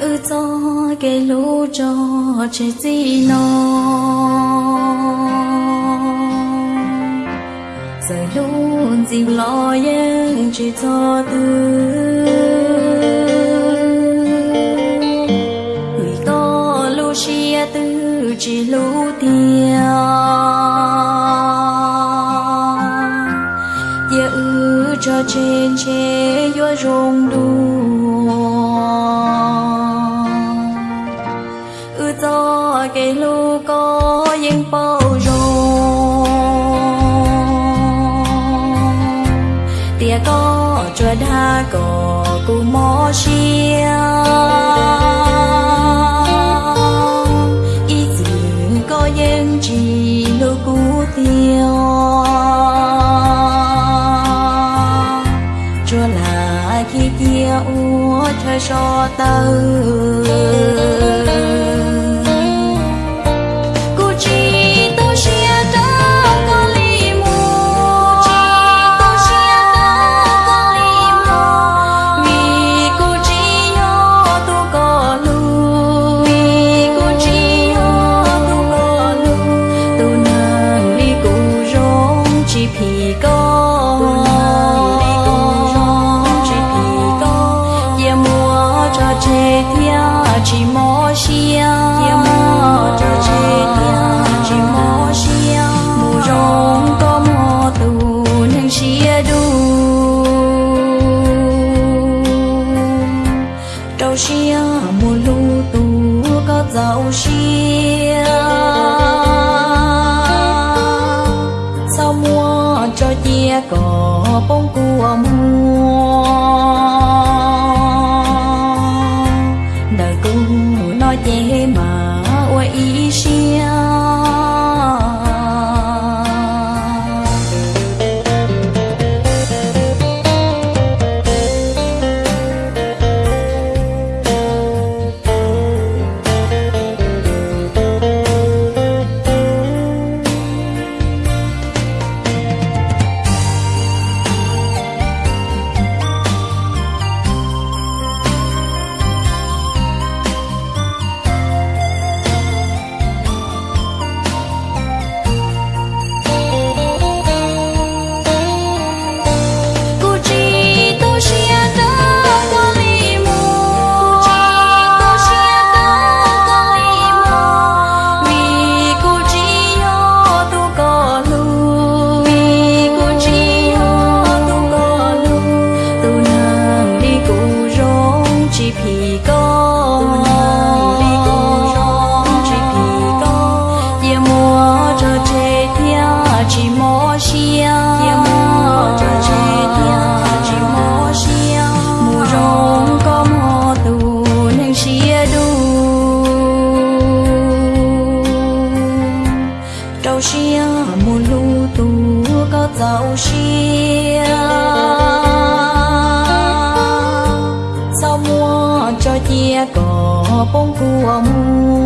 cho cái lũ cho chỉ gì nó giờ luôn dìm lo yên chỉ cho tư người có lũ chia tư chỉ lũ tiền giờ ư cho trên chế yo rong đu cho cái lu có yên bao rong tia có cho đa có cù mò chia ý dự có yên chỉ lu cú tiêu cho là khi tia u cho cho tơ chỉ mò xia giờ mùa cho chế thia chỉ mò xia mùa rong có mò tù nên xia đu trâu xia mùa lu tù có dạo xia sao mua cho chia có bông của mua dạo xia sao mua cho chia cỏ bông của mua